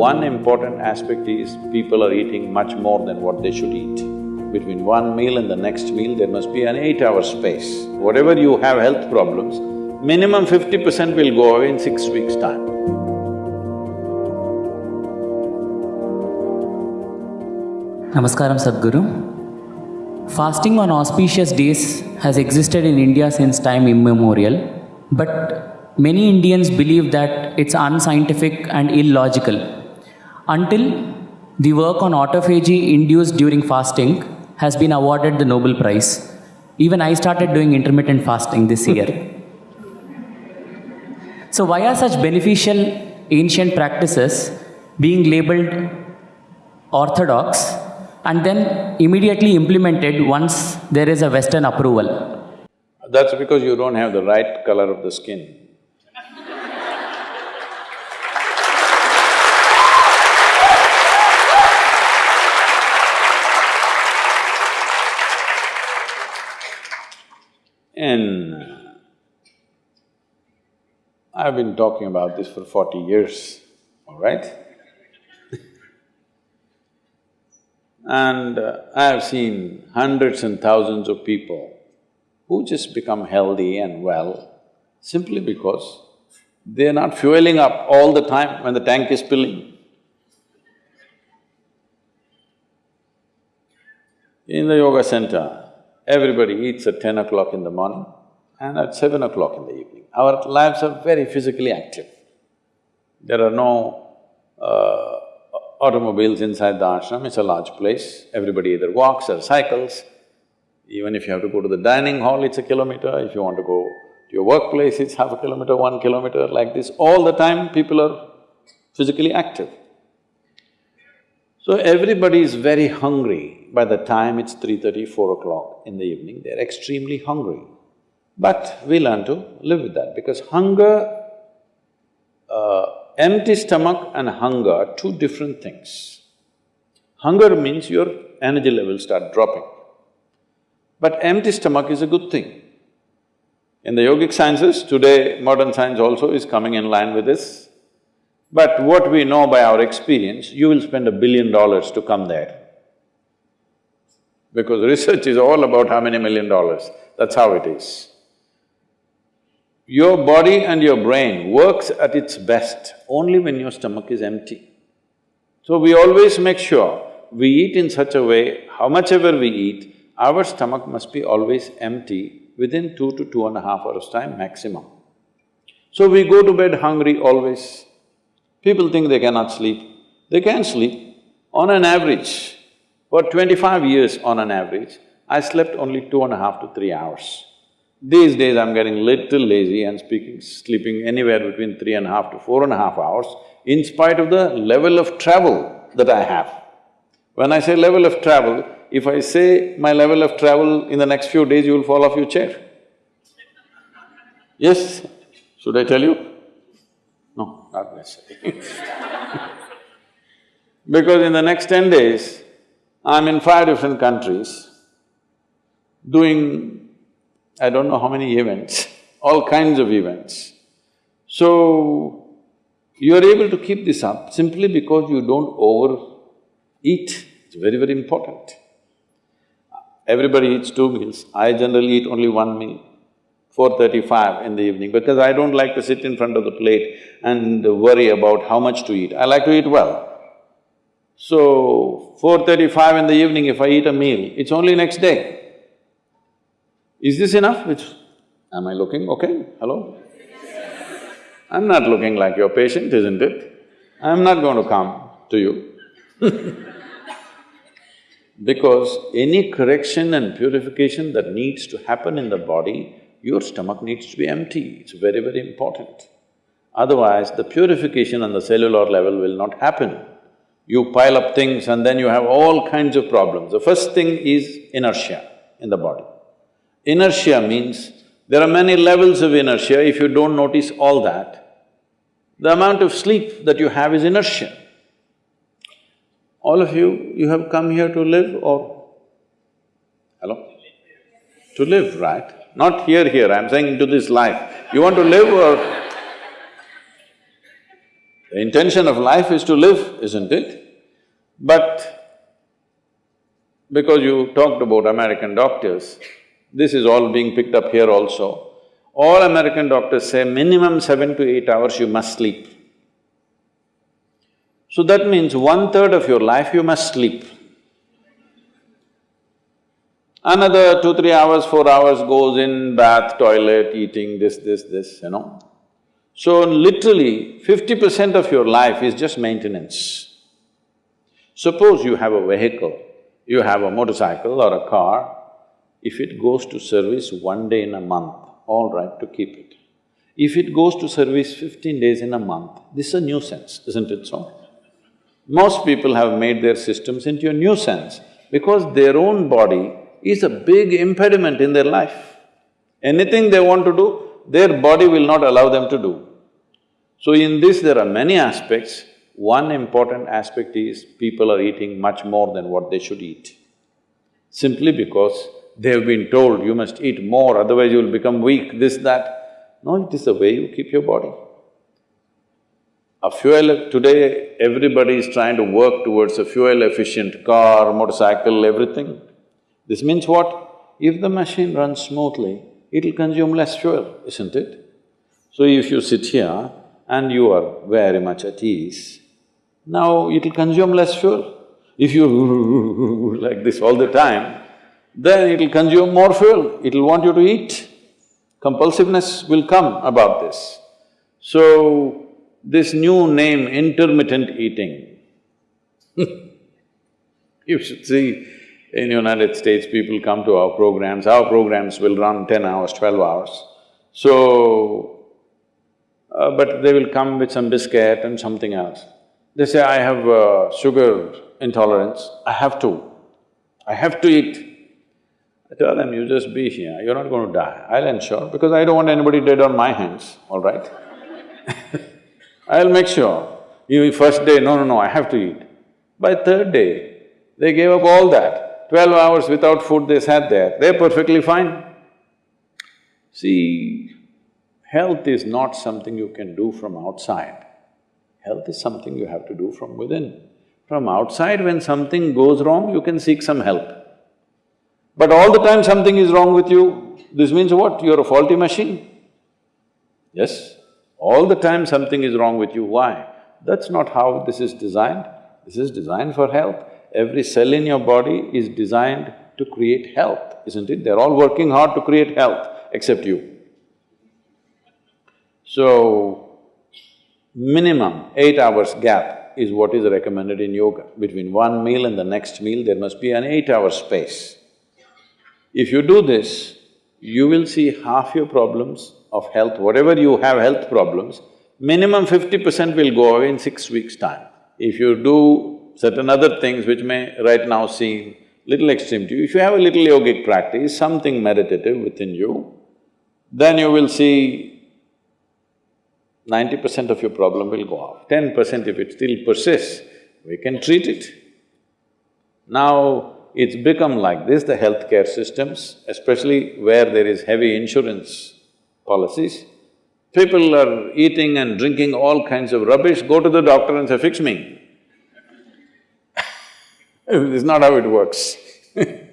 One important aspect is people are eating much more than what they should eat. Between one meal and the next meal, there must be an eight-hour space. Whatever you have health problems, minimum fifty percent will go away in six weeks' time. Namaskaram Sadhguru. Fasting on auspicious days has existed in India since time immemorial, but many Indians believe that it's unscientific and illogical. Until the work on autophagy induced during fasting has been awarded the Nobel Prize. Even I started doing intermittent fasting this year. so, why are such beneficial ancient practices being labeled orthodox and then immediately implemented once there is a Western approval. That's because you don't have the right color of the skin. And I've been talking about this for forty years, all right? And uh, I have seen hundreds and thousands of people who just become healthy and well simply because they're not fueling up all the time when the tank is filling. In the yoga center, everybody eats at ten o'clock in the morning and at seven o'clock in the evening. Our lives are very physically active. There are no uh, automobiles inside the ashram, it's a large place, everybody either walks or cycles. Even if you have to go to the dining hall, it's a kilometer, if you want to go to your workplace, it's half a kilometer, one kilometer, like this. All the time, people are physically active. So everybody is very hungry by the time it's three thirty, four o'clock in the evening, they're extremely hungry. But we learn to live with that because hunger, uh, empty stomach and hunger are two different things. Hunger means your energy levels start dropping. But empty stomach is a good thing. In the yogic sciences, today modern science also is coming in line with this. But what we know by our experience, you will spend a billion dollars to come there. Because research is all about how many million dollars, that's how it is. Your body and your brain works at its best only when your stomach is empty. So we always make sure we eat in such a way, how much ever we eat, our stomach must be always empty within two to two and a half hours time maximum. So we go to bed hungry always. People think they cannot sleep. They can sleep. On an average, for twenty-five years on an average, I slept only two and a half to three hours. These days I'm getting little lazy and speaking… sleeping anywhere between three and a half to four and a half hours in spite of the level of travel that I have. When I say level of travel, if I say my level of travel in the next few days, you will fall off your chair. Yes? Should I tell you? No, not necessarily Because in the next ten days, I'm in five different countries doing I don't know how many events, all kinds of events. So, you're able to keep this up simply because you don't overeat, it's very, very important. Everybody eats two meals, I generally eat only one meal, four thirty-five in the evening, because I don't like to sit in front of the plate and worry about how much to eat, I like to eat well. So, four thirty-five in the evening, if I eat a meal, it's only next day. Is this enough? Which… am I looking okay? Hello? I'm not looking like your patient, isn't it? I'm not going to come to you Because any correction and purification that needs to happen in the body, your stomach needs to be empty, it's very, very important. Otherwise, the purification on the cellular level will not happen. You pile up things and then you have all kinds of problems. The first thing is inertia in the body. Inertia means there are many levels of inertia, if you don't notice all that, the amount of sleep that you have is inertia. All of you, you have come here to live or… Hello? To live, right? Not here, here, I'm saying into this life. You want to live or… The intention of life is to live, isn't it? But because you talked about American doctors, this is all being picked up here also. All American doctors say minimum seven to eight hours you must sleep. So that means one-third of your life you must sleep. Another two, three hours, four hours goes in bath, toilet, eating, this, this, this, you know. So literally, fifty percent of your life is just maintenance. Suppose you have a vehicle, you have a motorcycle or a car, if it goes to service one day in a month, all right to keep it. If it goes to service fifteen days in a month, this is a nuisance, isn't it so? Most people have made their systems into a nuisance because their own body is a big impediment in their life. Anything they want to do, their body will not allow them to do. So in this there are many aspects. One important aspect is people are eating much more than what they should eat. Simply because they have been told you must eat more, otherwise you will become weak, this, that. No, it is the way you keep your body. A fuel… today everybody is trying to work towards a fuel-efficient car, motorcycle, everything. This means what? If the machine runs smoothly, it'll consume less fuel, isn't it? So if you sit here and you are very much at ease, now it'll consume less fuel. If you like this all the time, then it'll consume more fuel, it'll want you to eat. Compulsiveness will come about this. So, this new name, intermittent eating you should see, in United States, people come to our programs, our programs will run ten hours, twelve hours. So, uh, but they will come with some biscuit and something else. They say, I have uh, sugar intolerance, I have to, I have to eat. I tell them, you just be here, you're not going to die, I'll ensure, because I don't want anybody dead on my hands, all right? I'll make sure. You first day, no, no, no, I have to eat. By third day, they gave up all that. Twelve hours without food they sat there, they're perfectly fine. See, health is not something you can do from outside. Health is something you have to do from within. From outside, when something goes wrong, you can seek some help. But all the time something is wrong with you, this means what? You're a faulty machine. Yes? All the time something is wrong with you, why? That's not how this is designed. This is designed for health. Every cell in your body is designed to create health, isn't it? They're all working hard to create health, except you. So, minimum eight hours gap is what is recommended in yoga. Between one meal and the next meal, there must be an eight-hour space. If you do this, you will see half your problems of health, whatever you have health problems, minimum fifty percent will go away in six weeks' time. If you do certain other things which may right now seem little extreme to you, if you have a little yogic practice, something meditative within you, then you will see ninety percent of your problem will go off. Ten percent if it still persists, we can treat it. Now, it's become like this, the healthcare systems, especially where there is heavy insurance policies. People are eating and drinking all kinds of rubbish, go to the doctor and say, fix me. It's not how it works